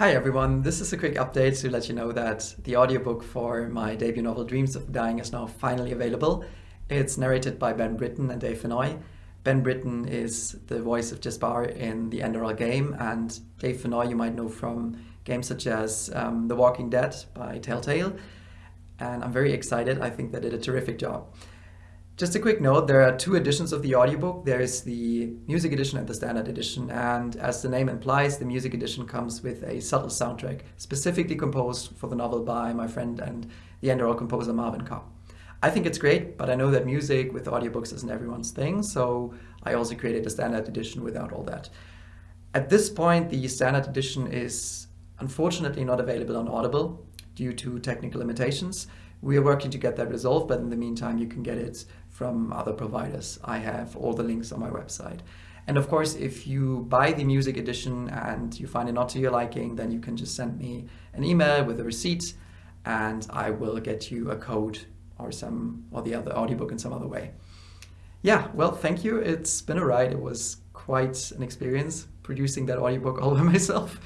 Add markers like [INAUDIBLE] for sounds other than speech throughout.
Hi everyone, this is a quick update to let you know that the audiobook for my debut novel Dreams of Dying is now finally available. It's narrated by Ben Britton and Dave Fennoy. Ben Britton is the voice of Jaspar in the Enderal game and Dave Fennoy you might know from games such as um, The Walking Dead by Telltale. And I'm very excited, I think they did a terrific job. Just a quick note, there are two editions of the audiobook. There is the music edition and the standard edition. And as the name implies, the music edition comes with a subtle soundtrack, specifically composed for the novel by my friend and the Enderal composer Marvin Kopp. I think it's great, but I know that music with audiobooks isn't everyone's thing, so I also created a standard edition without all that. At this point, the standard edition is unfortunately not available on Audible due to technical limitations. We are working to get that resolved, but in the meantime, you can get it from other providers. I have all the links on my website. And of course, if you buy the music edition and you find it not to your liking, then you can just send me an email with a receipt and I will get you a code or some or the other audiobook in some other way. Yeah, well, thank you. It's been a ride. It was quite an experience producing that audiobook all by [LAUGHS] myself.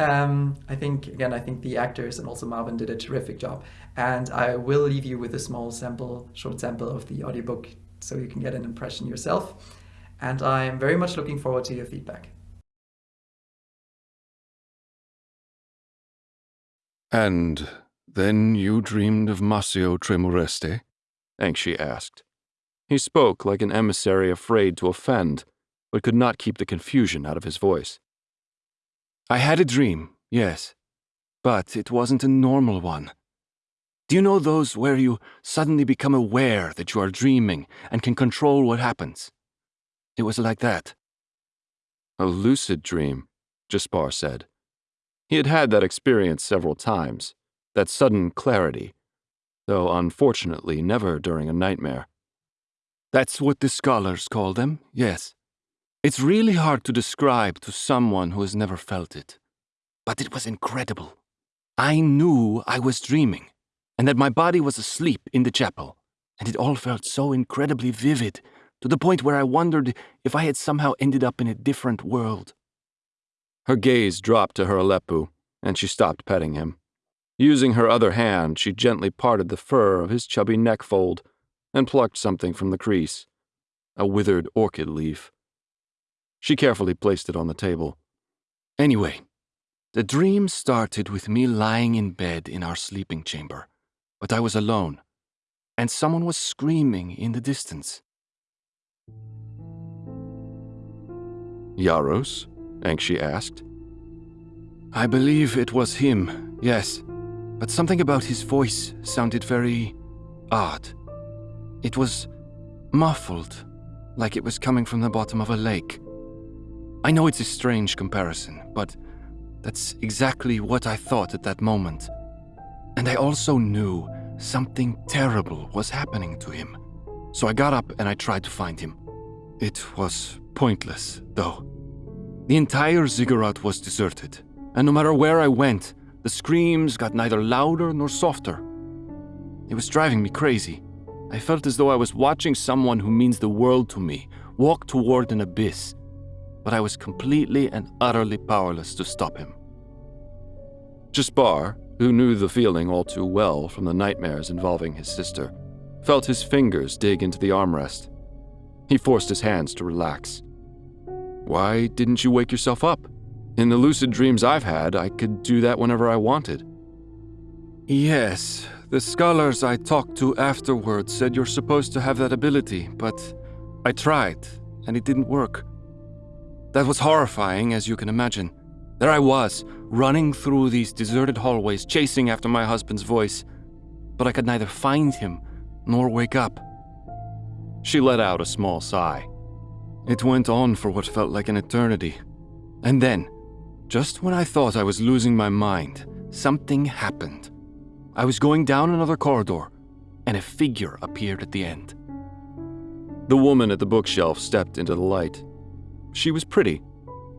Um, I think, again, I think the actors and also Marvin did a terrific job. And I will leave you with a small sample, short sample of the audiobook so you can get an impression yourself. And I'm very much looking forward to your feedback. And then you dreamed of Massio Tremoreste? Anxi asked. He spoke like an emissary afraid to offend, but could not keep the confusion out of his voice. I had a dream, yes, but it wasn't a normal one. Do you know those where you suddenly become aware that you are dreaming and can control what happens? It was like that. A lucid dream, Jaspar said. He had had that experience several times, that sudden clarity, though unfortunately never during a nightmare. That's what the scholars call them, yes. It's really hard to describe to someone who has never felt it. But it was incredible. I knew I was dreaming, and that my body was asleep in the chapel, and it all felt so incredibly vivid, to the point where I wondered if I had somehow ended up in a different world. Her gaze dropped to her Aleppo, and she stopped petting him. Using her other hand, she gently parted the fur of his chubby neck fold and plucked something from the crease a withered orchid leaf. She carefully placed it on the table. Anyway, the dream started with me lying in bed in our sleeping chamber, but I was alone, and someone was screaming in the distance. Yaros? Anxi asked. I believe it was him, yes, but something about his voice sounded very odd. It was muffled, like it was coming from the bottom of a lake. I know it's a strange comparison, but that's exactly what I thought at that moment. And I also knew something terrible was happening to him. So I got up and I tried to find him. It was pointless, though. The entire ziggurat was deserted, and no matter where I went, the screams got neither louder nor softer. It was driving me crazy. I felt as though I was watching someone who means the world to me walk toward an abyss but I was completely and utterly powerless to stop him. Jaspar, who knew the feeling all too well from the nightmares involving his sister, felt his fingers dig into the armrest. He forced his hands to relax. Why didn't you wake yourself up? In the lucid dreams I've had, I could do that whenever I wanted. Yes, the scholars I talked to afterwards said you're supposed to have that ability, but I tried, and it didn't work. That was horrifying, as you can imagine. There I was, running through these deserted hallways, chasing after my husband's voice, but I could neither find him nor wake up. She let out a small sigh. It went on for what felt like an eternity. And then, just when I thought I was losing my mind, something happened. I was going down another corridor, and a figure appeared at the end. The woman at the bookshelf stepped into the light. She was pretty,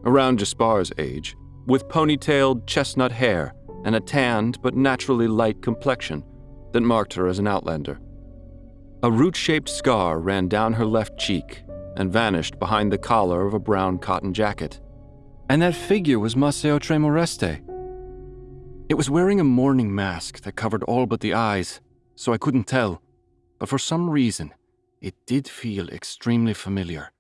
around Jaspar's age, with ponytailed chestnut hair and a tanned but naturally light complexion that marked her as an outlander. A root shaped scar ran down her left cheek and vanished behind the collar of a brown cotton jacket. And that figure was Masseo Tremoreste, It was wearing a mourning mask that covered all but the eyes, so I couldn't tell. But for some reason, it did feel extremely familiar.